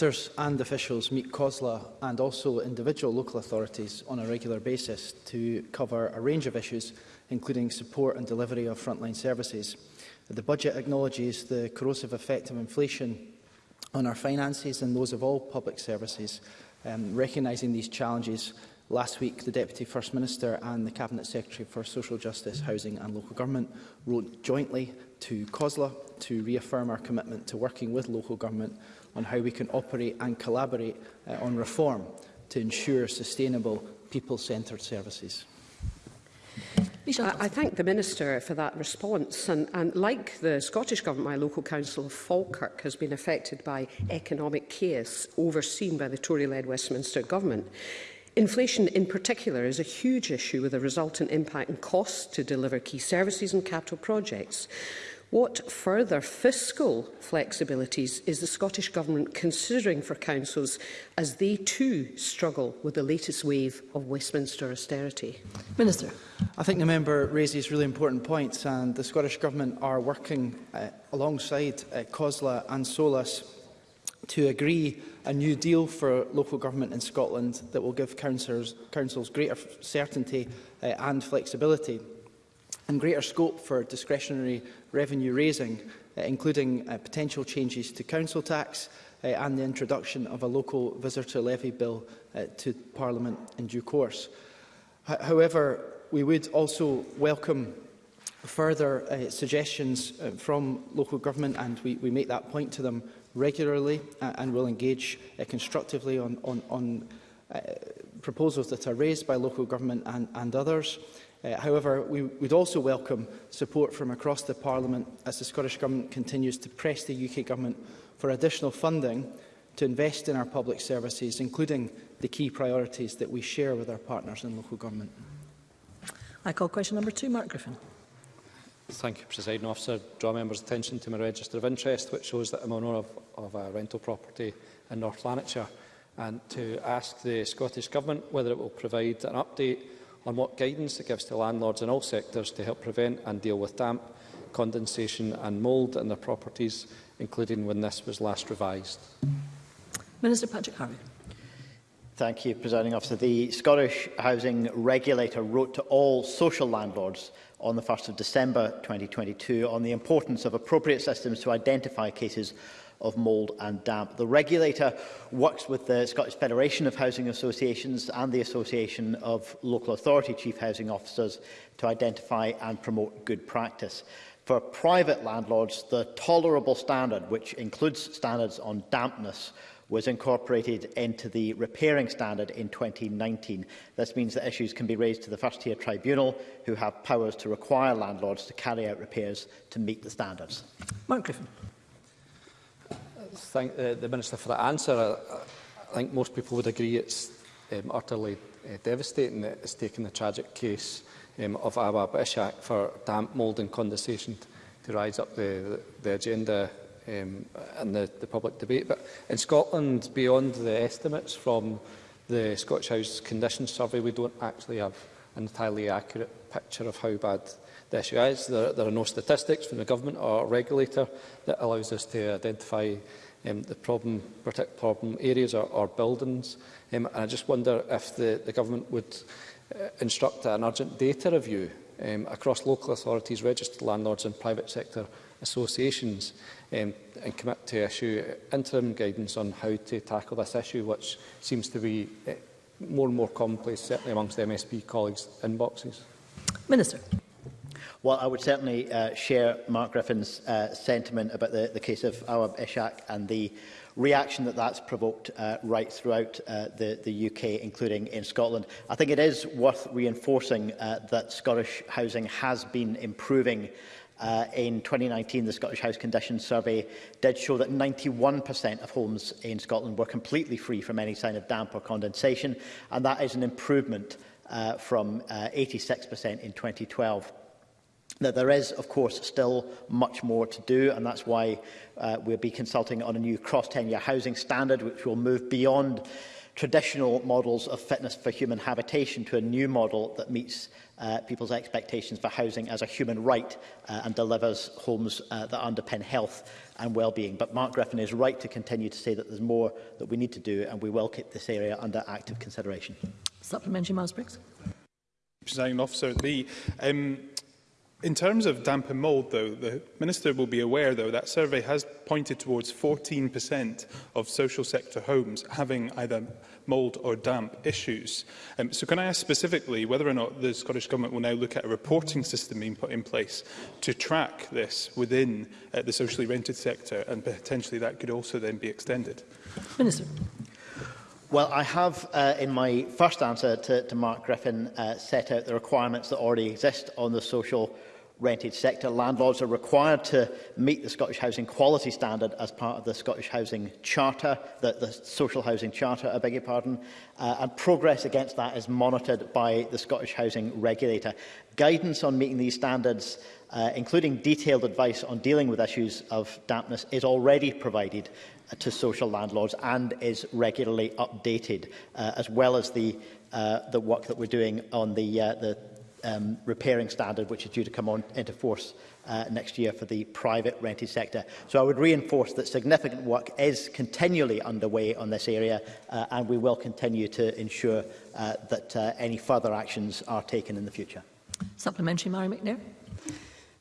Ministers and officials meet COSLA and also individual local authorities on a regular basis to cover a range of issues, including support and delivery of frontline services. The budget acknowledges the corrosive effect of inflation on our finances and those of all public services. Um, recognising these challenges, last week the Deputy First Minister and the Cabinet Secretary for Social Justice, Housing and Local Government wrote jointly to COSLA to reaffirm our commitment to working with local government on how we can operate and collaborate uh, on reform to ensure sustainable people-centred services. I, I thank the Minister for that response. And, and like the Scottish Government, my local council of Falkirk has been affected by economic chaos overseen by the Tory-led Westminster Government. Inflation in particular is a huge issue with a resultant impact on costs to deliver key services and capital projects. What further fiscal flexibilities is the Scottish Government considering for councils as they too struggle with the latest wave of Westminster austerity? Minister. I think the member raises really important points and the Scottish Government are working uh, alongside uh, COSLA and SOLAS to agree a new deal for local government in Scotland that will give councils, councils greater certainty uh, and flexibility and greater scope for discretionary revenue raising, uh, including uh, potential changes to council tax uh, and the introduction of a local visitor levy bill uh, to Parliament in due course. H however, we would also welcome further uh, suggestions uh, from local government and we, we make that point to them regularly uh, and will engage uh, constructively on, on, on uh, proposals that are raised by local government and, and others. Uh, however, we would also welcome support from across the Parliament as the Scottish Government continues to press the UK Government for additional funding to invest in our public services, including the key priorities that we share with our partners in local government. I call question number two, Mark Griffin. Thank you, President Officer. Draw members' attention to my register of interest, which shows that I'm owner of, of a rental property in North Lanarkshire, and to ask the Scottish Government whether it will provide an update on what guidance it gives to landlords in all sectors to help prevent and deal with damp, condensation and mould in their properties, including when this was last revised. Minister Patrick Harvey. Thank you, Presiding Officer. The Scottish Housing Regulator wrote to all social landlords on the 1st of December 2022 on the importance of appropriate systems to identify cases of mould and damp. The regulator works with the Scottish Federation of Housing Associations and the Association of Local Authority Chief Housing Officers to identify and promote good practice. For private landlords, the tolerable standard, which includes standards on dampness, was incorporated into the repairing standard in 2019. This means that issues can be raised to the first tier tribunal, who have powers to require landlords to carry out repairs to meet the standards. Mark Griffin thank the, uh, the Minister for that answer. I, I think most people would agree it's um, utterly uh, devastating that it's taken the tragic case um, of Awab Ishak for damp mould and condensation to rise up the, the agenda um, and the, the public debate. But in Scotland, beyond the estimates from the Scottish House Conditions Survey, we don't actually have an entirely accurate picture of how bad the issue is. There, there are no statistics from the government or regulator that allows us to identify Um, the problem, protect problem areas or, or buildings. Um, and I just wonder if the, the government would uh, instruct an urgent data review um, across local authorities, registered landlords and private sector associations um, and commit to issue interim guidance on how to tackle this issue, which seems to be uh, more and more commonplace, certainly amongst MSP colleagues' inboxes. Minister. Well, I would certainly uh, share Mark Griffin's uh, sentiment about the, the case of Awab Ishak and the reaction that that's provoked uh, right throughout uh, the, the UK, including in Scotland. I think it is worth reinforcing uh, that Scottish housing has been improving Uh, in 2019, the Scottish House Conditions Survey did show that 91% of homes in Scotland were completely free from any sign of damp or condensation, and that is an improvement uh, from uh, 86% in 2012. Now, there is, of course, still much more to do, and that's why uh, we'll be consulting on a new cross-tenure housing standard, which will move beyond traditional models of fitness for human habitation to a new model that meets uh, people's expectations for housing as a human right uh, and delivers homes uh, that underpin health and well-being. But Mark Griffin is right to continue to say that there's more that we need to do, and we will keep this area under active consideration. Supplementary, Miles Briggs. officer, the um, In terms of damp and mould, though, the Minister will be aware, though, that survey has pointed towards 14% of social sector homes having either mould or damp issues. Um, so can I ask specifically whether or not the Scottish Government will now look at a reporting system being put in place to track this within uh, the socially rented sector and potentially that could also then be extended? Minister. Well, I have, uh, in my first answer to, to Mark Griffin, uh, set out the requirements that already exist on the social rented sector. Landlords are required to meet the Scottish Housing Quality Standard as part of the Scottish Housing Charter, the, the Social Housing Charter, I beg your pardon, uh, and progress against that is monitored by the Scottish Housing Regulator. Guidance on meeting these standards uh, including detailed advice on dealing with issues of dampness, is already provided uh, to social landlords and is regularly updated, uh, as well as the, uh, the work that we're doing on the, uh, the, um, repairing standard, which is due to come on into force uh, next year for the private rented sector. So I would reinforce that significant work is continually underway on this area, uh, and we will continue to ensure uh, that uh, any further actions are taken in the future. Supplementary, Mary McNair.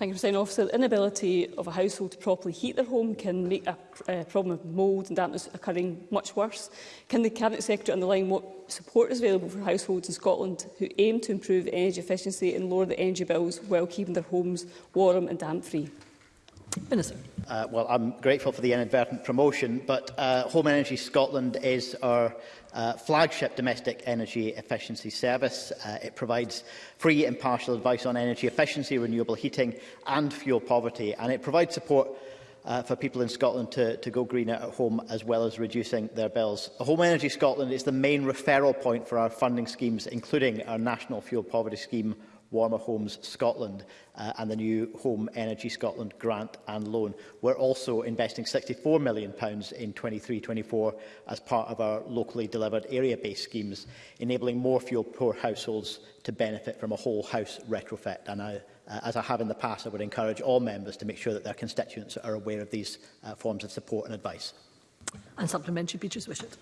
Thank you for saying, officer. The inability of a household to properly heat their home can make a uh, problem of mould and dampness occurring much worse. Can the Cabinet Secretary underline what support is available for households in Scotland who aim to improve energy efficiency and lower the energy bills while keeping their homes warm and damp-free? Minister. Uh, well, I'm grateful for the inadvertent promotion, but uh, Home Energy Scotland is our uh, flagship domestic energy efficiency service. Uh, it provides free and partial advice on energy efficiency, renewable heating and fuel poverty, and it provides support uh, for people in Scotland to, to go greener at home as well as reducing their bills. Home Energy Scotland is the main referral point for our funding schemes, including our National Fuel Poverty Scheme Warmer Homes Scotland uh, and the new Home Energy Scotland grant and loan. We're also investing £64 million in 23-24 as part of our locally delivered area-based schemes, enabling more fuel-poor households to benefit from a whole house retrofit. And I, uh, as I have in the past, I would encourage all members to make sure that their constituents are aware of these uh, forms of support and advice. And supplementary Beatrice Wishart.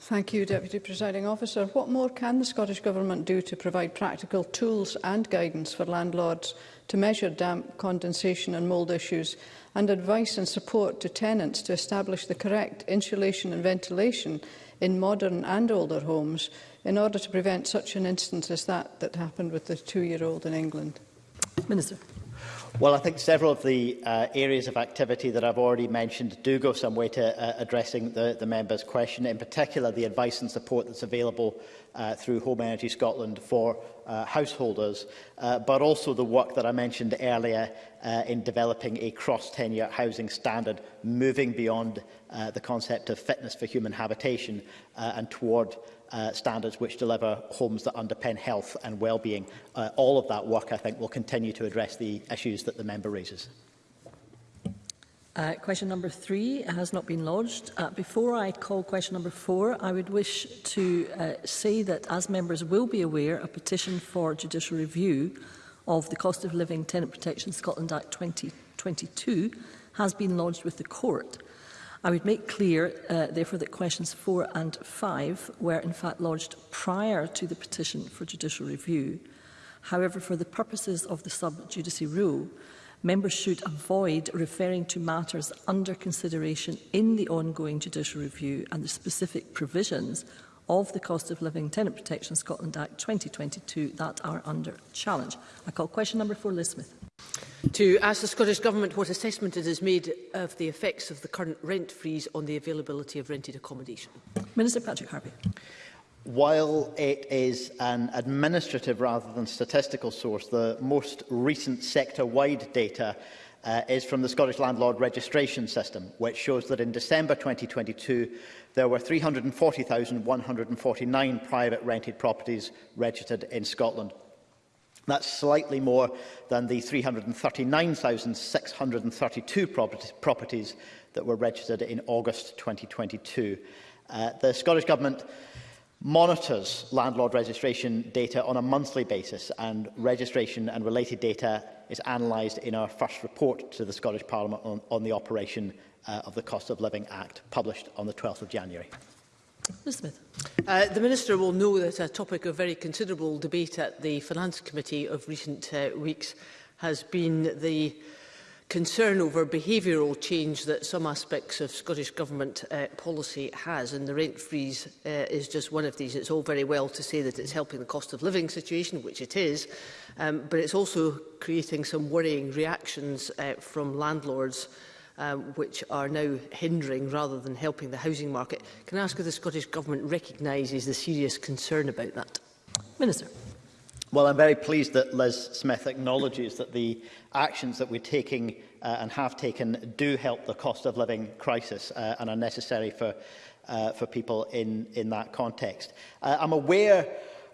Thank you, Deputy Presiding Officer. What more can the Scottish Government do to provide practical tools and guidance for landlords to measure damp, condensation and mould issues and advice and support to tenants to establish the correct insulation and ventilation in modern and older homes in order to prevent such an instance as that that happened with the two-year-old in England? Minister. Well, I think several of the uh, areas of activity that I've already mentioned do go some way to uh, addressing the, the member's question, in particular the advice and support that's available uh, through Home Energy Scotland for uh, householders, uh, but also the work that I mentioned earlier uh, in developing a cross-tenure housing standard, moving beyond uh, the concept of fitness for human habitation uh, and toward uh, standards which deliver homes that underpin health and well-being. Uh, all of that work, I think, will continue to address the issues that the member raises. Uh, question number three has not been lodged. Uh, before I call question number four, I would wish to uh, say that, as members will be aware, a petition for judicial review of the Cost of Living Tenant Protection Scotland Act 2022 has been lodged with the court. I would make clear, uh, therefore, that questions four and five were in fact lodged prior to the petition for judicial review. However, for the purposes of the sub-judice rule, members should avoid referring to matters under consideration in the ongoing judicial review and the specific provisions of the Cost of Living Tenant Protection Scotland Act 2022 that are under challenge. I call question number four, Liz Smith to ask the Scottish Government what assessment it has made of the effects of the current rent freeze on the availability of rented accommodation. Minister Patrick Harvey. While it is an administrative rather than statistical source, the most recent sector-wide data uh, is from the Scottish Landlord Registration System, which shows that in December 2022, there were 340,149 private rented properties registered in Scotland, That's slightly more than the 339,632 properties that were registered in August 2022. Uh, the Scottish Government monitors landlord registration data on a monthly basis and registration and related data is analysed in our first report to the Scottish Parliament on, on the operation uh, of the Cost of Living Act published on the 12th of January. Mr Smith. Uh, the Minister will know that a topic of very considerable debate at the Finance Committee of recent uh, weeks has been the concern over behavioural change that some aspects of Scottish Government uh, policy has, and the rent freeze uh, is just one of these. It's all very well to say that it's helping the cost of living situation, which it is, um, but it's also creating some worrying reactions uh, from landlords um, which are now hindering rather than helping the housing market. Can I ask if the Scottish Government recognises the serious concern about that? Minister. Well, I'm very pleased that Liz Smith acknowledges that the actions that we're taking uh, and have taken do help the cost of living crisis uh, and are necessary for, uh, for people in, in that context. Uh, I'm aware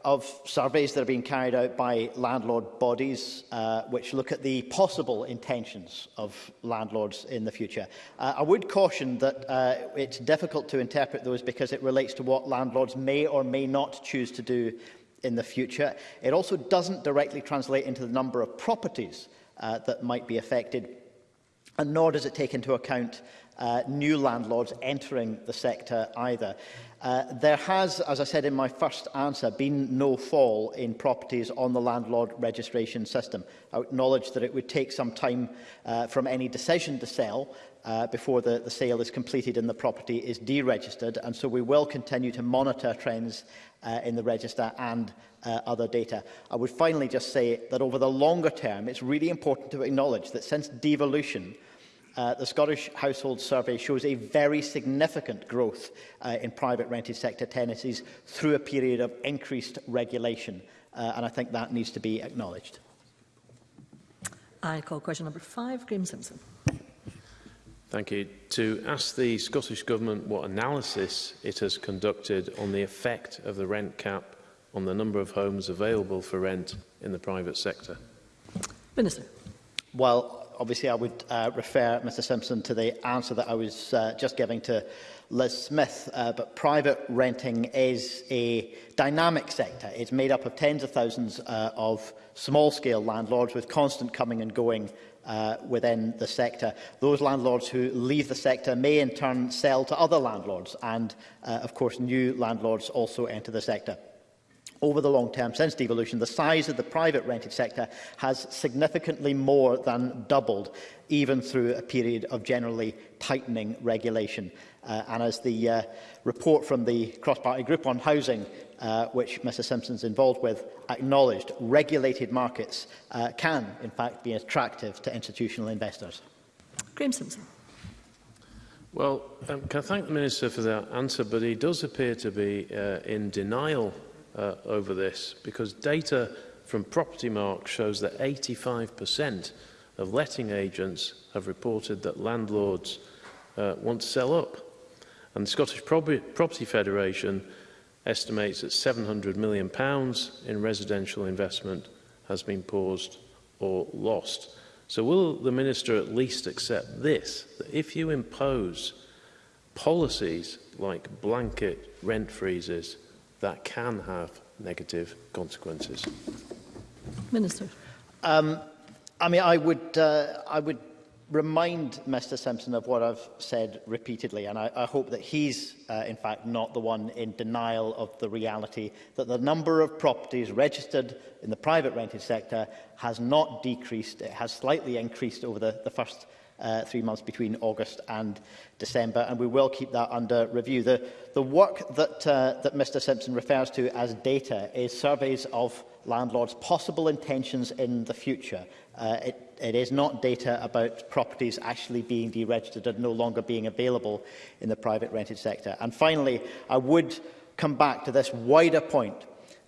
of surveys that have been carried out by landlord bodies uh, which look at the possible intentions of landlords in the future. Uh, I would caution that uh, it's difficult to interpret those because it relates to what landlords may or may not choose to do in the future. It also doesn't directly translate into the number of properties uh, that might be affected, and nor does it take into account uh, new landlords entering the sector either. Mm. Uh, there has, as I said in my first answer, been no fall in properties on the landlord registration system. I acknowledge that it would take some time uh, from any decision to sell uh, before the, the sale is completed and the property is deregistered, and so we will continue to monitor trends uh, in the register and uh, other data. I would finally just say that over the longer term, it's really important to acknowledge that since devolution, Uh, the Scottish Household Survey shows a very significant growth uh, in private rented sector tenancies through a period of increased regulation, uh, and I think that needs to be acknowledged. I call question number five, Graeme Simpson. Thank you. To ask the Scottish Government what analysis it has conducted on the effect of the rent cap on the number of homes available for rent in the private sector. Minister. Well, obviously I would uh, refer, Mr Simpson, to the answer that I was uh, just giving to Liz Smith, uh, but private renting is a dynamic sector. It's made up of tens of thousands uh, of small-scale landlords with constant coming and going uh, within the sector. Those landlords who leave the sector may in turn sell to other landlords and, uh, of course, new landlords also enter the sector. Over the long term, since devolution, the size of the private rented sector has significantly more than doubled, even through a period of generally tightening regulation. Uh, and as the uh, report from the cross-party group on housing, uh, which Mr Simpson's involved with, acknowledged, regulated markets uh, can, in fact, be attractive to institutional investors. Graeme Simpson. Well, um, can I thank the Minister for that answer, but he does appear to be uh, in denial uh, over this because data from Property Mark shows that 85% of letting agents have reported that landlords uh, want to sell up. And the Scottish Property, Federation estimates that 700 million pounds in residential investment has been paused or lost. So will the Minister at least accept this, that if you impose policies like blanket rent freezes that can have negative consequences. Minister. Um, I mean, I would, uh, I would remind Mr Simpson of what I've said repeatedly, and I, I hope that he's, uh, in fact, not the one in denial of the reality that the number of properties registered in the private rented sector has not decreased. It has slightly increased over the, the first uh, three months between August and December, and we will keep that under review. The, the work that, uh, that Mr Simpson refers to as data is surveys of landlords' possible intentions in the future. Uh, it, it is not data about properties actually being deregistered and no longer being available in the private rented sector. And finally, I would come back to this wider point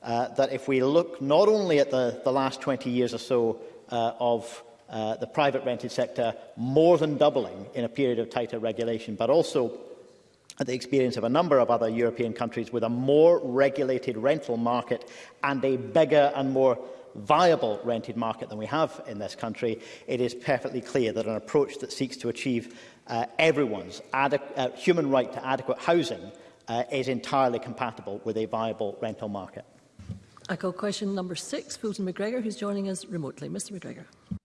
uh, that if we look not only at the, the last 20 years or so uh, of uh, the private rented sector more than doubling in a period of tighter regulation, but also at the experience of a number of other European countries with a more regulated rental market and a bigger and more viable rented market than we have in this country, it is perfectly clear that an approach that seeks to achieve uh, everyone's uh, human right to adequate housing uh, is entirely compatible with a viable rental market. I call question number six, Fulton McGregor, who's joining us remotely. Mr McGregor.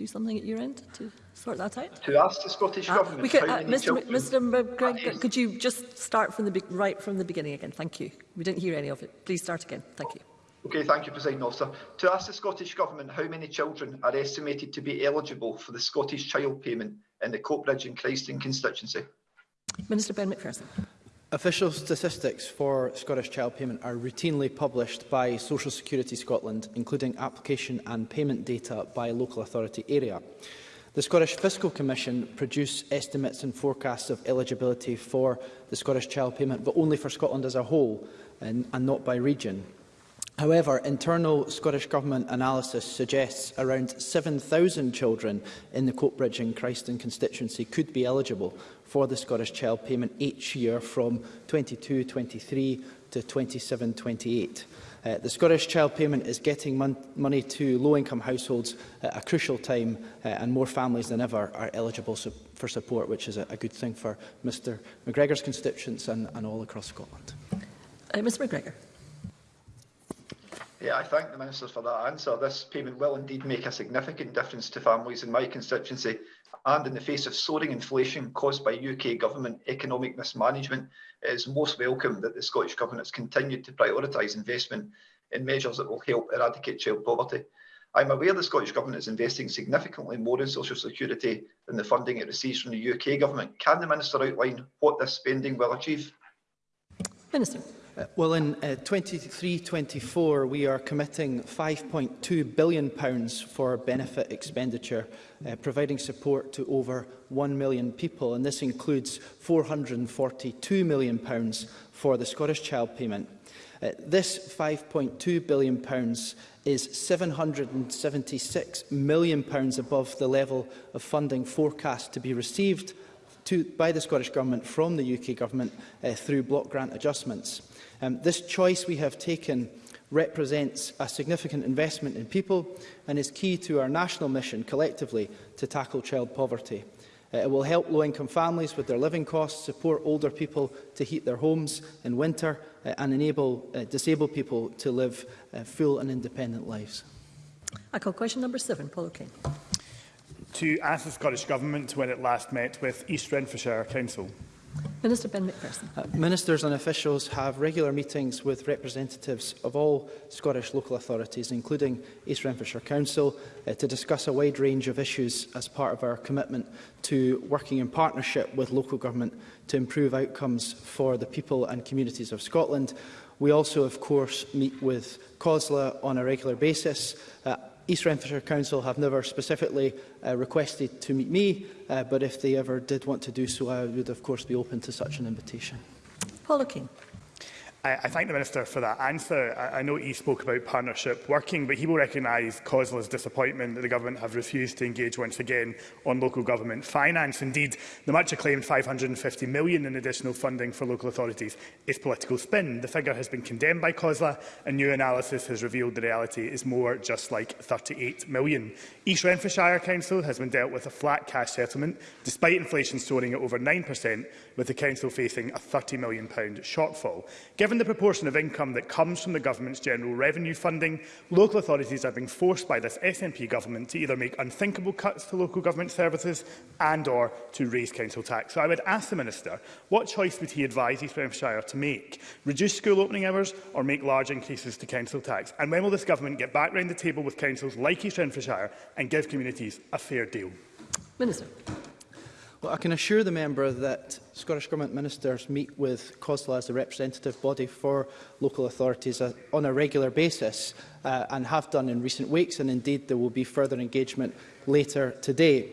do something at your end to sort that out? To ask the Scottish ah, Government we could, uh, Mr. Mr. McGregor, could you just start from the right from the beginning again? Thank you. We didn't hear any of it. Please start again. Thank you. Okay, thank you, President Officer. To ask the Scottish Government how many children are estimated to be eligible for the Scottish Child Payment in the Coatbridge and Christing constituency. Minister Ben McPherson. Official statistics for Scottish Child Payment are routinely published by Social Security Scotland, including application and payment data by local authority area. The Scottish Fiscal Commission produce estimates and forecasts of eligibility for the Scottish Child Payment, but only for Scotland as a whole and, and not by region. However, internal Scottish Government analysis suggests around 7,000 children in the Coatbridge and Christon constituency could be eligible for the Scottish Child Payment each year from 22-23 to 27-28. Uh, the Scottish Child Payment is getting mon money to low-income households at a crucial time uh, and more families than ever are eligible su for support, which is a, a good thing for Mr McGregor's constituents and, and all across Scotland. Uh, Mr McGregor. Yeah, I thank the Minister for that answer. This payment will indeed make a significant difference to families in my constituency and in the face of soaring inflation caused by UK government economic mismanagement, it is most welcome that the Scottish Government has continued to prioritise investment in measures that will help eradicate child poverty. I'm aware the Scottish Government is investing significantly more in social security than the funding it receives from the UK Government. Can the Minister outline what this spending will achieve? Minister well, in 23-24, uh, we are committing £5.2 billion pounds for benefit expenditure, uh, providing support to over 1 million people, and this includes £442 million pounds for the Scottish Child Payment. Uh, this £5.2 billion pounds is £776 million pounds above the level of funding forecast to be received to, by the Scottish Government from the UK Government uh, through block grant adjustments. Um, this choice we have taken represents a significant investment in people and is key to our national mission collectively to tackle child poverty. Uh, it will help low-income families with their living costs, support older people to heat their homes in winter uh, and enable uh, disabled people to live uh, full and independent lives. I call question number seven, Paul O'Kane to ask the Scottish Government when it last met with East Renfrewshire Council. Minister Ben McPherson. Uh, ministers and officials have regular meetings with representatives of all Scottish local authorities, including East Renfrewshire Council, uh, to discuss a wide range of issues as part of our commitment to working in partnership with local government to improve outcomes for the people and communities of Scotland. We also, of course, meet with COSLA on a regular basis, uh, East Renfrewshire Council have never specifically uh, requested to meet me, uh, but if they ever did want to do so, I would of course be open to such an invitation. Paul O'Keefe. I, I thank the Minister for that answer. I, I know he spoke about partnership working, but he will recognise Cosla's disappointment that the Government have refused to engage once again on local government finance. Indeed, the much acclaimed £550 million in additional funding for local authorities is political spin. The figure has been condemned by Cosla, and new analysis has revealed the reality is more just like £38 million. East Renfrewshire Council has been dealt with a flat cash settlement, despite inflation soaring at over 9%, with the Council facing a £30 million shortfall. Given Given the proportion of income that comes from the government's general revenue funding, local authorities are being forced by this SNP government to either make unthinkable cuts to local government services and or to raise council tax. So I would ask the Minister, what choice would he advise East Renfrewshire to make? Reduce school opening hours or make large increases to council tax? And when will this government get back round the table with councils like East Renfrewshire and give communities a fair deal? Minister. Well, I can assure the member that Scottish Government ministers meet with COSLA as a representative body for local authorities uh, on a regular basis uh, and have done in recent weeks, and indeed there will be further engagement later today.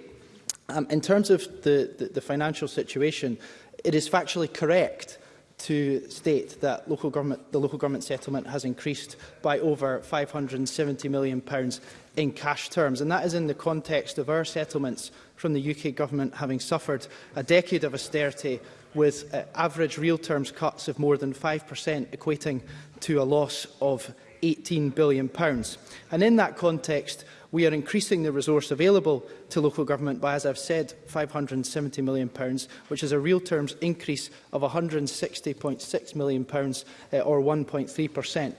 Um, in terms of the, the, the financial situation, it is factually correct to state that local government, the local government settlement has increased by over £570 million in cash terms. And that is in the context of our settlements from the UK government having suffered a decade of austerity with uh, average real terms cuts of more than 5%, equating to a loss of 18 billion. pounds And in that context, we are increasing the resource available to local government by, as I've said, 570 million, pounds which is a real terms increase of 160.6 million, uh, or 1.3%.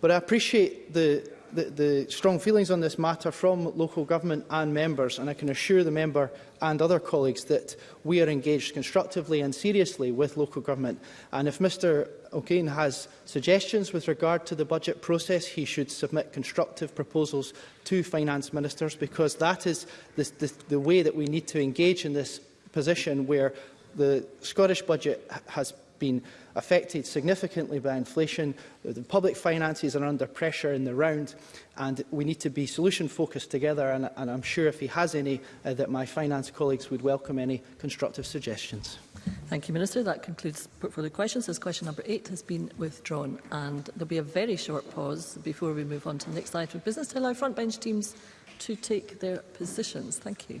But I appreciate the the, the strong feelings on this matter from local government and members, and I can assure the member and other colleagues that we are engaged constructively and seriously with local government. And if Mr O'Kane has suggestions with regard to the budget process, he should submit constructive proposals to finance ministers because that is the, the, the way that we need to engage in this position where the Scottish budget has been affected significantly by inflation. The public finances are under pressure in the round and we need to be solution focused together and, and I'm sure if he has any uh, that my finance colleagues would welcome any constructive suggestions. Thank you, Minister. That concludes portfolio questions. As question number eight has been withdrawn and there'll be a very short pause before we move on to the next item of business to allow frontbench teams to take their positions. Thank you.